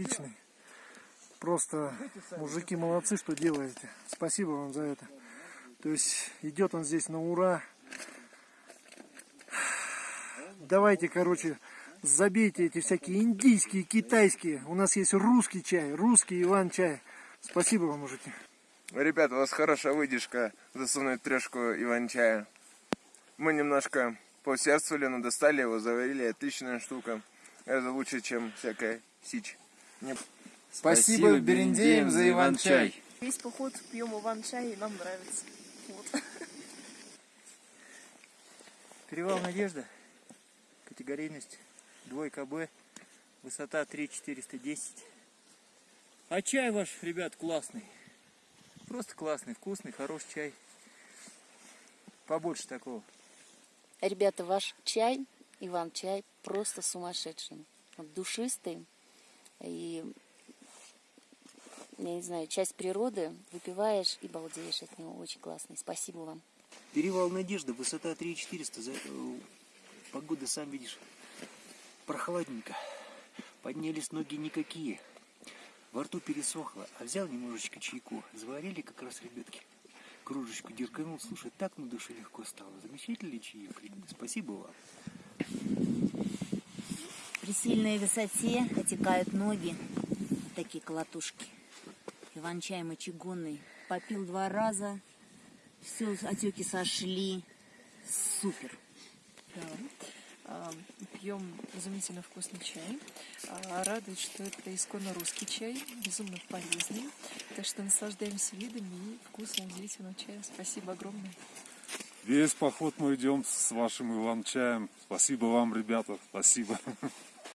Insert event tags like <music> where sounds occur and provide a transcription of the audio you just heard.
отличный. Просто мужики молодцы, что делаете. Спасибо вам за это. То есть идет он здесь на ура. Давайте, короче, забейте эти всякие индийские, китайские. У нас есть русский чай, русский Иван-чай. Спасибо вам, мужики. Ребят, у вас хорошая выдержка засунуть трешку Иван-чая. Мы немножко поусердствовали, но достали его, заварили. Отличная штука. Это лучше, чем всякая сич. Спасибо Берендеям за Иван-чай. Весь поход пьем иван-чай, и нам нравится. Вот. <laughs> Перевал Надежда. Категорийность двойка Б. Высота 3410. А чай ваш, ребят, классный. Просто классный, вкусный, хороший чай. Побольше такого. Ребята, ваш чай, Иван-чай, просто сумасшедший. Душистый. И, я не знаю, часть природы. Выпиваешь и балдеешь от него. Очень классный. Спасибо вам. Перевал Надежда, высота 3400. За- э, Погода, сам видишь, прохладненько. Поднялись ноги никакие. Во рту пересохло, а взял немножечко чайку. Заварили как раз ребятки. Кружечку дерганул. Слушай, так на душе легко стало. Замечательный чаек. Спасибо вам. Сильной высоте отекают ноги, такие колотушки. Иван-чай мочегонный. Попил два раза, все, отеки сошли. Супер. Да. Пьем изумительно вкусный чай. А, Радует, что это исконно русский чай, безумно полезный. Так что наслаждаемся видами и вкусом удивительного чая. Спасибо огромное. Весь поход мы идем с вашим Иван-чаем. Спасибо вам, ребята, спасибо. <laughs>